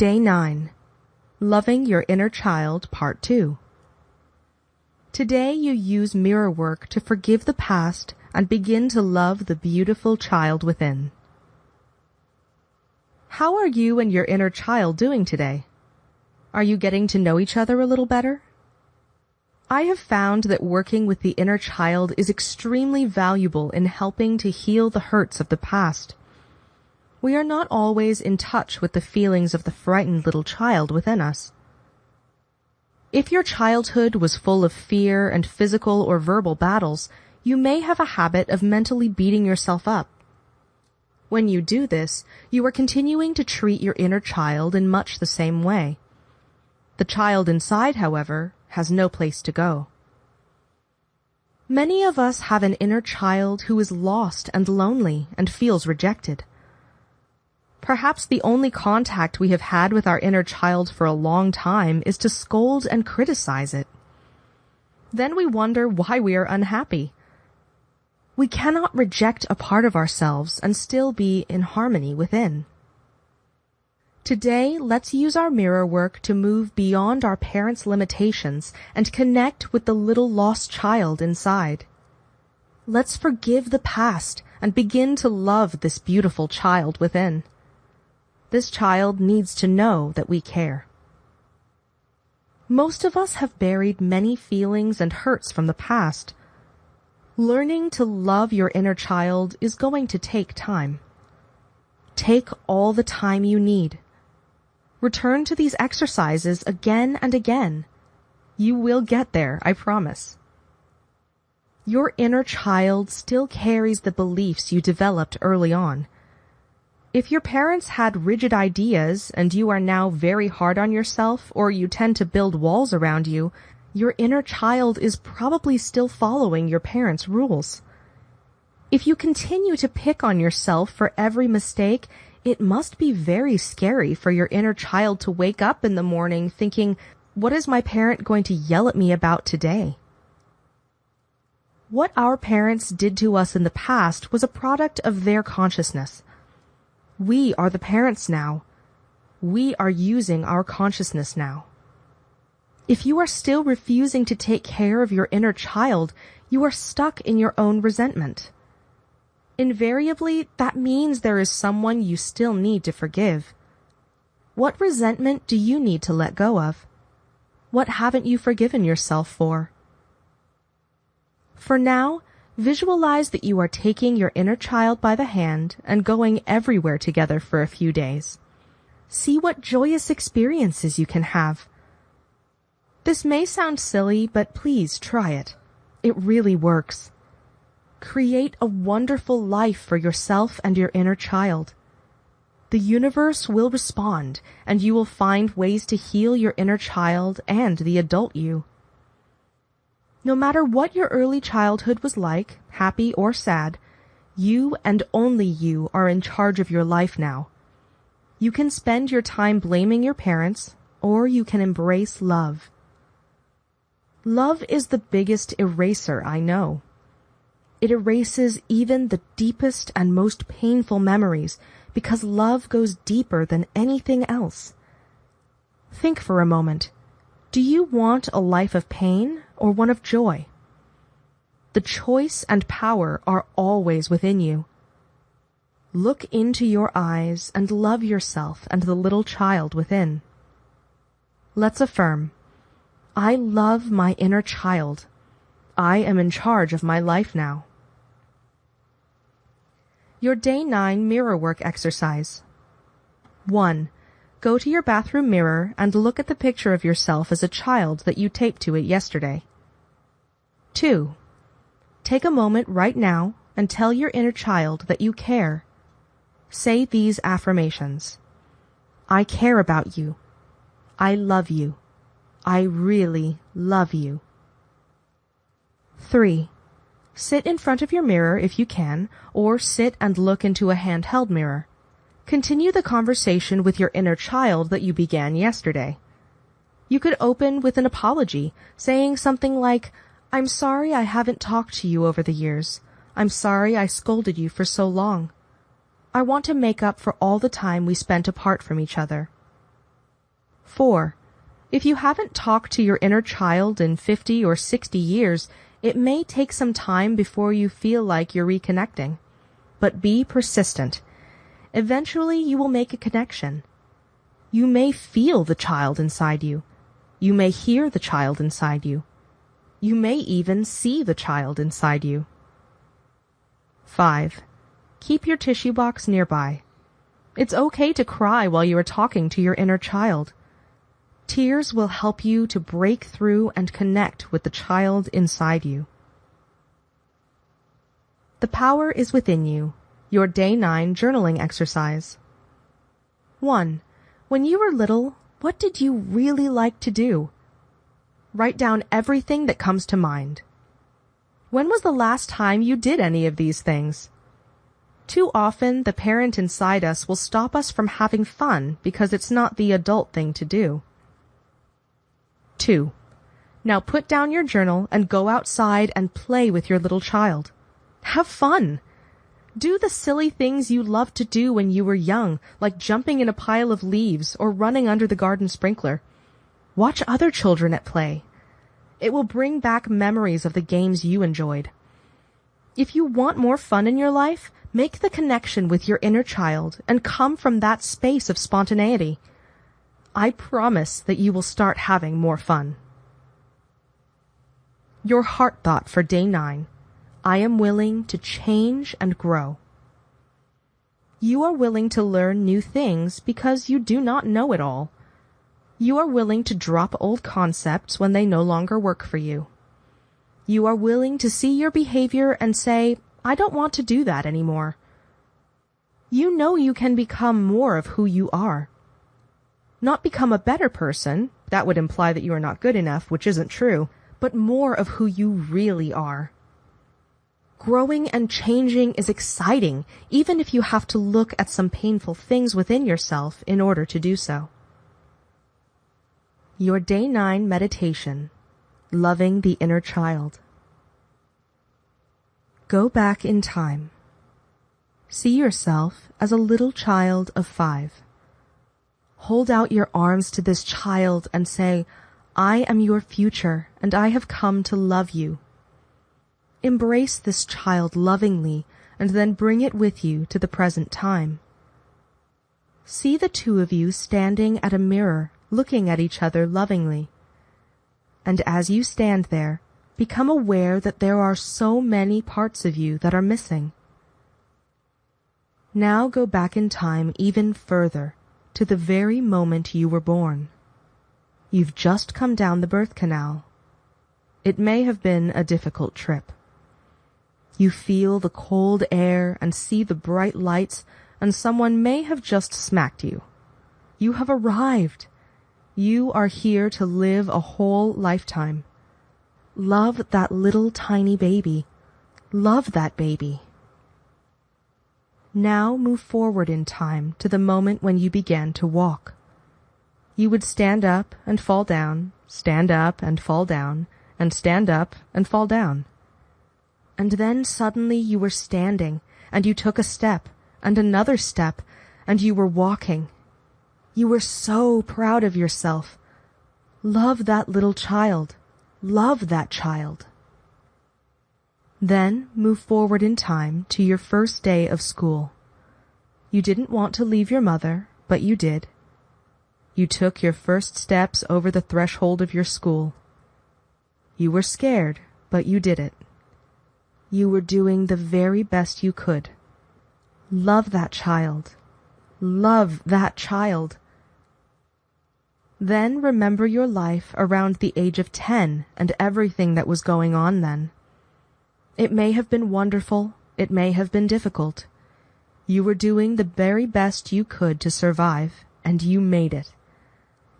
Day 9 Loving Your Inner Child, Part 2. Today you use mirror work to forgive the past and begin to love the beautiful child within. How are you and your inner child doing today? Are you getting to know each other a little better? I have found that working with the inner child is extremely valuable in helping to heal the hurts of the past. We are not always in touch with the feelings of the frightened little child within us. If your childhood was full of fear and physical or verbal battles, you may have a habit of mentally beating yourself up. When you do this, you are continuing to treat your inner child in much the same way. The child inside, however, has no place to go. Many of us have an inner child who is lost and lonely and feels rejected. Perhaps the only contact we have had with our inner child for a long time is to scold and criticize it. Then we wonder why we are unhappy. We cannot reject a part of ourselves and still be in harmony within. Today, let's use our mirror work to move beyond our parents' limitations and connect with the little lost child inside. Let's forgive the past and begin to love this beautiful child within. This child needs to know that we care. Most of us have buried many feelings and hurts from the past. Learning to love your inner child is going to take time. Take all the time you need Return to these exercises again and again. You will get there, I promise. Your inner child still carries the beliefs you developed early on. If your parents had rigid ideas and you are now very hard on yourself or you tend to build walls around you, your inner child is probably still following your parents' rules. If you continue to pick on yourself for every mistake, it must be very scary for your inner child to wake up in the morning thinking, what is my parent going to yell at me about today? What our parents did to us in the past was a product of their consciousness. We are the parents now. We are using our consciousness now. If you are still refusing to take care of your inner child, you are stuck in your own resentment invariably that means there is someone you still need to forgive. What resentment do you need to let go of? What haven't you forgiven yourself for? For now, visualize that you are taking your inner child by the hand and going everywhere together for a few days. See what joyous experiences you can have. This may sound silly, but please try it. It really works. Create a wonderful life for yourself and your inner child. The universe will respond, and you will find ways to heal your inner child and the adult you. No matter what your early childhood was like, happy or sad, you and only you are in charge of your life now. You can spend your time blaming your parents, or you can embrace love. Love is the biggest eraser I know. It erases even the deepest and most painful memories because love goes deeper than anything else. Think for a moment. Do you want a life of pain or one of joy? The choice and power are always within you. Look into your eyes and love yourself and the little child within. Let's affirm, I love my inner child. I am in charge of my life now. Your Day 9 Mirror Work Exercise 1. Go to your bathroom mirror and look at the picture of yourself as a child that you taped to it yesterday. 2. Take a moment right now and tell your inner child that you care. Say these affirmations. I care about you. I love you. I really love you. 3. Sit in front of your mirror if you can, or sit and look into a handheld mirror. Continue the conversation with your inner child that you began yesterday. You could open with an apology, saying something like, I'm sorry I haven't talked to you over the years. I'm sorry I scolded you for so long. I want to make up for all the time we spent apart from each other. 4. If you haven't talked to your inner child in 50 or 60 years, it may take some time before you feel like you're reconnecting. But be persistent. Eventually you will make a connection. You may feel the child inside you. You may hear the child inside you. You may even see the child inside you. 5. Keep your tissue box nearby. It's okay to cry while you are talking to your inner child. Tears will help you to break through and connect with the child inside you. The power is within you. Your day 9 journaling exercise. 1. When you were little, what did you really like to do? Write down everything that comes to mind. When was the last time you did any of these things? Too often, the parent inside us will stop us from having fun because it's not the adult thing to do. 2. Now put down your journal and go outside and play with your little child. Have fun. Do the silly things you loved to do when you were young, like jumping in a pile of leaves or running under the garden sprinkler. Watch other children at play. It will bring back memories of the games you enjoyed. If you want more fun in your life, make the connection with your inner child and come from that space of spontaneity. I promise that you will start having more fun. Your heart thought for day nine. I am willing to change and grow. You are willing to learn new things because you do not know it all. You are willing to drop old concepts when they no longer work for you. You are willing to see your behavior and say, I don't want to do that anymore. You know you can become more of who you are not become a better person, that would imply that you are not good enough, which isn't true, but more of who you really are. Growing and changing is exciting, even if you have to look at some painful things within yourself in order to do so. Your Day 9 Meditation Loving the Inner Child. Go back in time. See yourself as a little child of five. Hold out your arms to this child and say, I am your future and I have come to love you. Embrace this child lovingly and then bring it with you to the present time. See the two of you standing at a mirror looking at each other lovingly. And as you stand there, become aware that there are so many parts of you that are missing. Now go back in time even further to the very moment you were born. You've just come down the birth canal. It may have been a difficult trip. You feel the cold air and see the bright lights, and someone may have just smacked you. You have arrived. You are here to live a whole lifetime. Love that little tiny baby. Love that baby. Now move forward in time to the moment when you began to walk. You would stand up and fall down, stand up and fall down, and stand up and fall down. And then suddenly you were standing, and you took a step, and another step, and you were walking. You were so proud of yourself. Love that little child. Love that child. Then move forward in time to your first day of school. You didn't want to leave your mother, but you did. You took your first steps over the threshold of your school. You were scared, but you did it. You were doing the very best you could. Love that child. Love that child. Then remember your life around the age of ten and everything that was going on then. It may have been wonderful, it may have been difficult. You were doing the very best you could to survive, and you made it.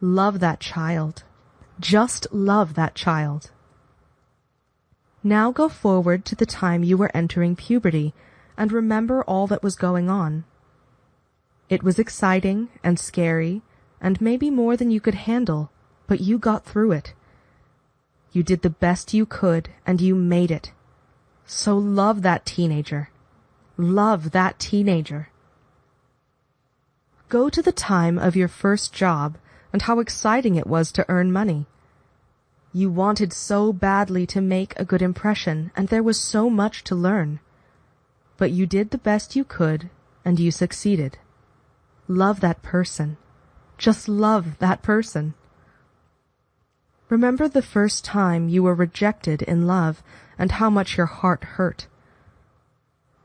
Love that child. Just love that child. Now go forward to the time you were entering puberty and remember all that was going on. It was exciting and scary and maybe more than you could handle, but you got through it. You did the best you could and you made it. So love that teenager. Love that teenager. Go to the time of your first job and how exciting it was to earn money. You wanted so badly to make a good impression, and there was so much to learn. But you did the best you could, and you succeeded. Love that person. Just love that person. Remember the first time you were rejected in love and how much your heart hurt.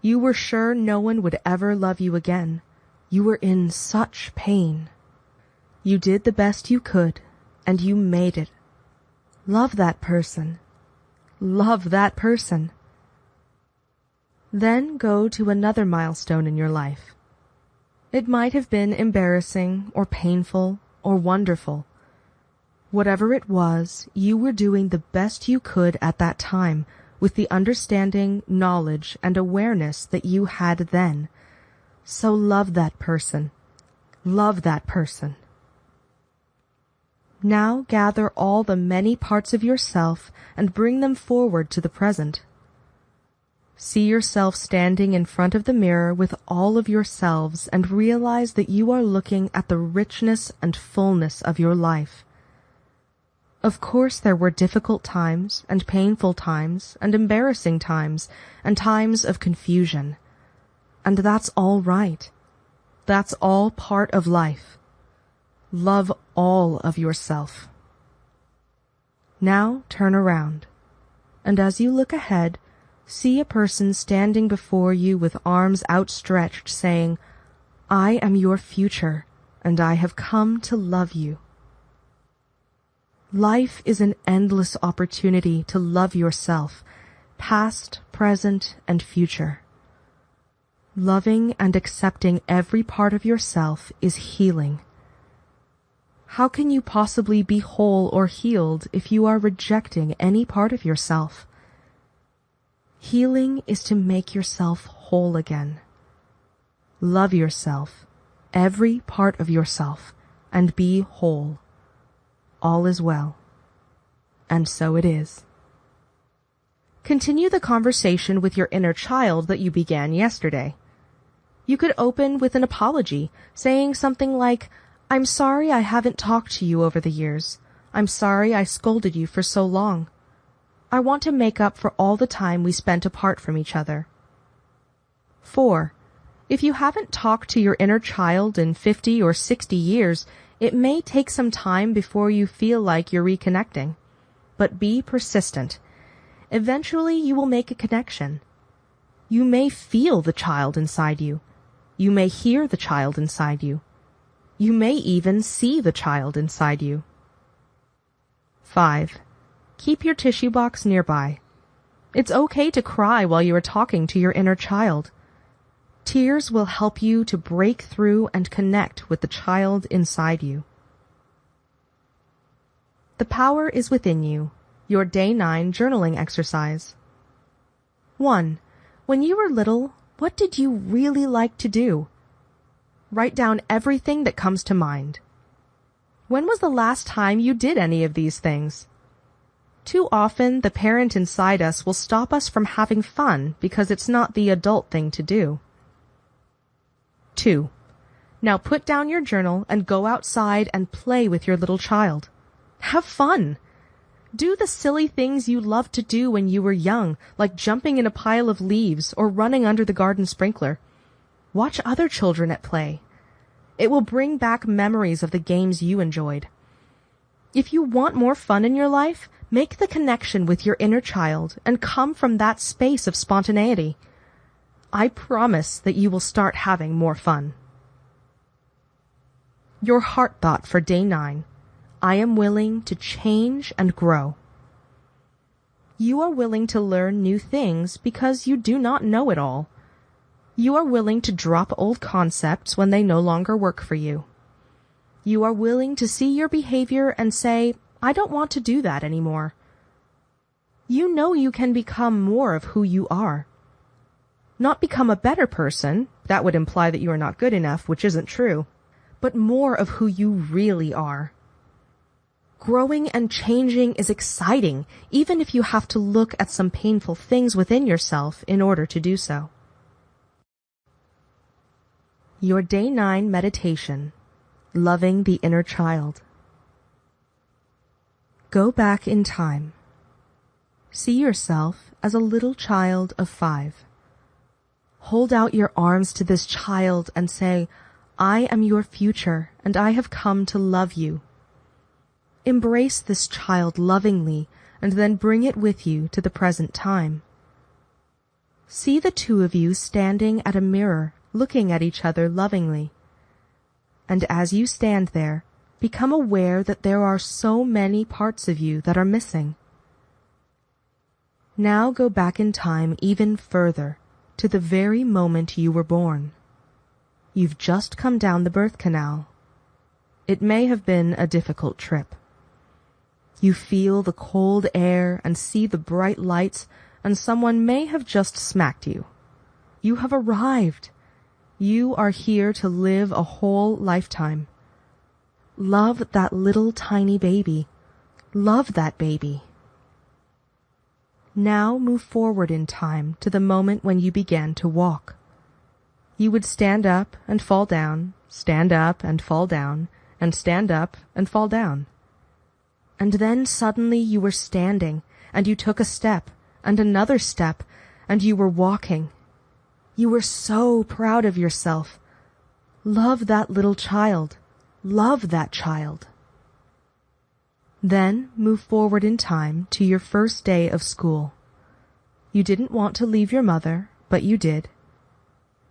You were sure no one would ever love you again. You were in such pain. You did the best you could, and you made it. Love that person. Love that person. Then go to another milestone in your life. It might have been embarrassing or painful or wonderful. Whatever it was, you were doing the best you could at that time with the understanding, knowledge, and awareness that you had then. So love that person. Love that person. Now gather all the many parts of yourself and bring them forward to the present. See yourself standing in front of the mirror with all of yourselves and realize that you are looking at the richness and fullness of your life. Of course there were difficult times and painful times and embarrassing times and times of confusion. And that's all right. That's all part of life. Love all of yourself. Now turn around. And as you look ahead, see a person standing before you with arms outstretched saying, I am your future, and I have come to love you. Life is an endless opportunity to love yourself, past, present, and future. Loving and accepting every part of yourself is healing. How can you possibly be whole or healed if you are rejecting any part of yourself? Healing is to make yourself whole again. Love yourself, every part of yourself, and be whole. All is well. And so it is. Continue the conversation with your inner child that you began yesterday. You could open with an apology, saying something like, I'm sorry I haven't talked to you over the years. I'm sorry I scolded you for so long. I want to make up for all the time we spent apart from each other. 4. If you haven't talked to your inner child in 50 or 60 years, it may take some time before you feel like you're reconnecting. But be persistent. Eventually you will make a connection. You may feel the child inside you. You may hear the child inside you. You may even see the child inside you. 5. Keep your tissue box nearby. It's okay to cry while you are talking to your inner child. Tears will help you to break through and connect with the child inside you. The power is within you. Your day 9 journaling exercise. 1. When you were little, what did you really like to do? Write down everything that comes to mind. When was the last time you did any of these things? Too often, the parent inside us will stop us from having fun because it's not the adult thing to do. 2. Now put down your journal and go outside and play with your little child. Have fun. Do the silly things you loved to do when you were young, like jumping in a pile of leaves or running under the garden sprinkler. Watch other children at play. It will bring back memories of the games you enjoyed. If you want more fun in your life, Make the connection with your inner child and come from that space of spontaneity. I promise that you will start having more fun. Your heart thought for day nine. I am willing to change and grow. You are willing to learn new things because you do not know it all. You are willing to drop old concepts when they no longer work for you. You are willing to see your behavior and say, I don't want to do that anymore. You know you can become more of who you are. Not become a better person, that would imply that you are not good enough, which isn't true, but more of who you really are. Growing and changing is exciting, even if you have to look at some painful things within yourself in order to do so. Your Day 9 Meditation Loving the Inner Child Go back in time. See yourself as a little child of five. Hold out your arms to this child and say, I am your future and I have come to love you. Embrace this child lovingly and then bring it with you to the present time. See the two of you standing at a mirror looking at each other lovingly. And as you stand there, become aware that there are so many parts of you that are missing. Now go back in time even further, to the very moment you were born. You've just come down the birth canal. It may have been a difficult trip. You feel the cold air and see the bright lights, and someone may have just smacked you. You have arrived. You are here to live a whole lifetime. Love that little tiny baby. Love that baby. Now move forward in time to the moment when you began to walk. You would stand up and fall down, stand up and fall down, and stand up and fall down. And then suddenly you were standing, and you took a step, and another step, and you were walking. You were so proud of yourself. Love that little child. Love that child. Then move forward in time to your first day of school. You didn't want to leave your mother, but you did.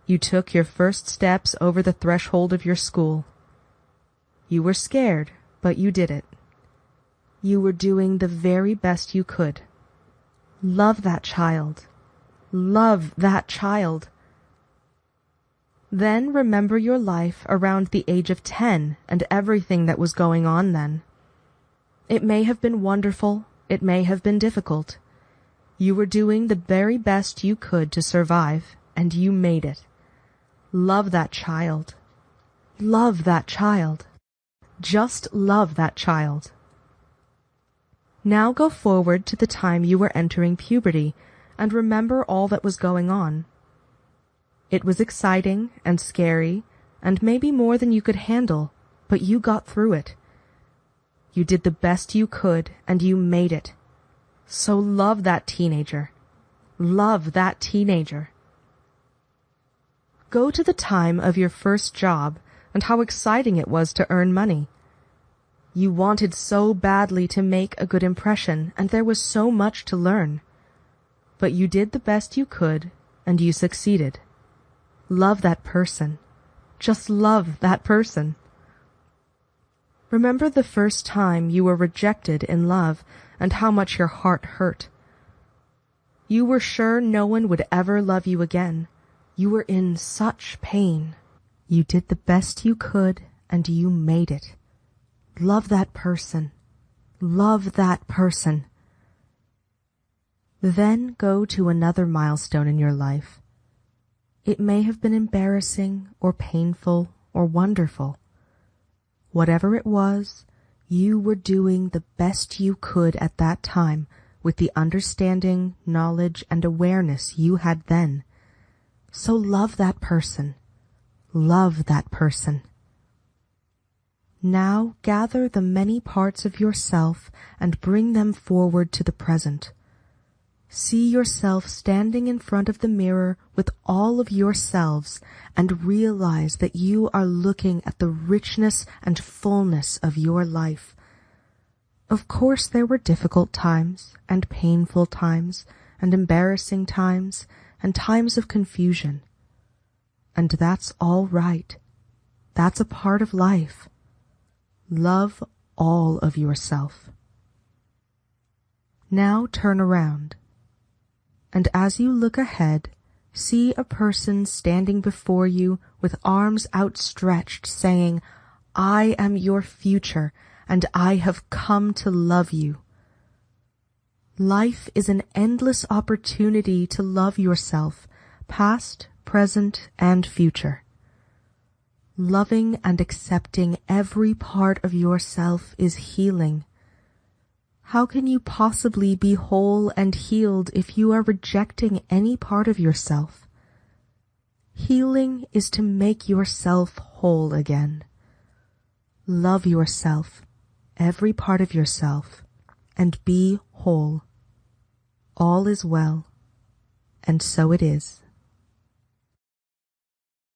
You took your first steps over the threshold of your school. You were scared, but you did it. You were doing the very best you could. Love that child. Love that child. Then remember your life around the age of ten and everything that was going on then. It may have been wonderful, it may have been difficult. You were doing the very best you could to survive, and you made it. Love that child. Love that child. Just love that child. Now go forward to the time you were entering puberty and remember all that was going on. It was exciting and scary and maybe more than you could handle, but you got through it. You did the best you could and you made it. So love that teenager. Love that teenager. Go to the time of your first job and how exciting it was to earn money. You wanted so badly to make a good impression and there was so much to learn. But you did the best you could and you succeeded. Love that person. Just love that person. Remember the first time you were rejected in love and how much your heart hurt. You were sure no one would ever love you again. You were in such pain. You did the best you could and you made it. Love that person. Love that person. Then go to another milestone in your life it may have been embarrassing or painful or wonderful. Whatever it was, you were doing the best you could at that time with the understanding, knowledge, and awareness you had then. So love that person. Love that person. Now gather the many parts of yourself and bring them forward to the present. See yourself standing in front of the mirror with all of yourselves and realize that you are looking at the richness and fullness of your life. Of course there were difficult times and painful times and embarrassing times and times of confusion. And that's all right. That's a part of life. Love all of yourself. Now turn around and as you look ahead, see a person standing before you with arms outstretched saying, I am your future and I have come to love you. Life is an endless opportunity to love yourself, past, present, and future. Loving and accepting every part of yourself is healing how can you possibly be whole and healed if you are rejecting any part of yourself? Healing is to make yourself whole again. Love yourself, every part of yourself, and be whole. All is well, and so it is.